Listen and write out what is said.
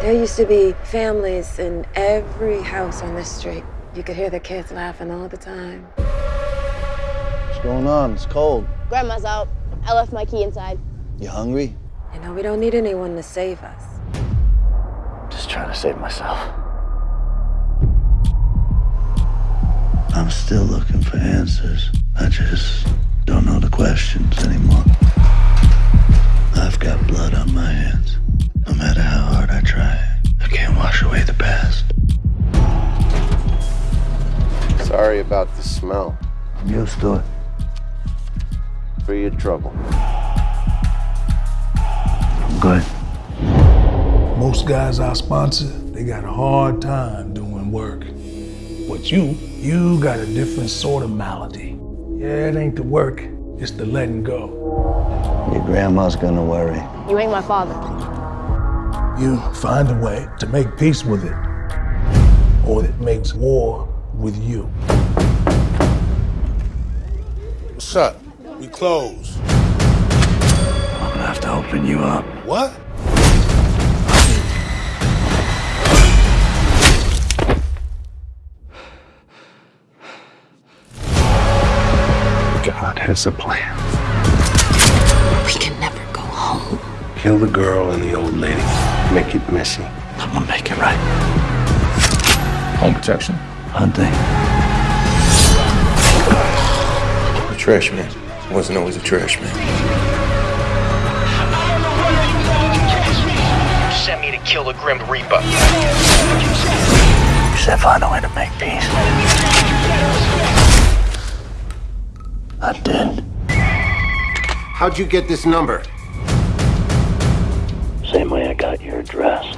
There used to be families in every house on this street. You could hear the kids laughing all the time. What's going on? It's cold. Grandma's out. I left my key inside. You hungry? You know, we don't need anyone to save us. Just trying to save myself. I'm still looking for answers. I just don't know the questions anymore. Sorry about the smell. I'm used to it. For your trouble. I'm good. Most guys I sponsor, they got a hard time doing work. But you, you got a different sort of malady. Yeah, it ain't the work, it's the letting go. Your grandma's gonna worry. You ain't my father. You find a way to make peace with it, or it makes war with you. What's up? We close. I'm gonna have to open you up. What? God has a plan. We can never go home. Kill the girl and the old lady. Make it messy. I'm gonna make it right. Home protection. Hunting. A trash man. Wasn't always a trash man. Sent me to kill the Grim Reaper. You said find a way to make peace. I did. How'd you get this number? Same way I got your address.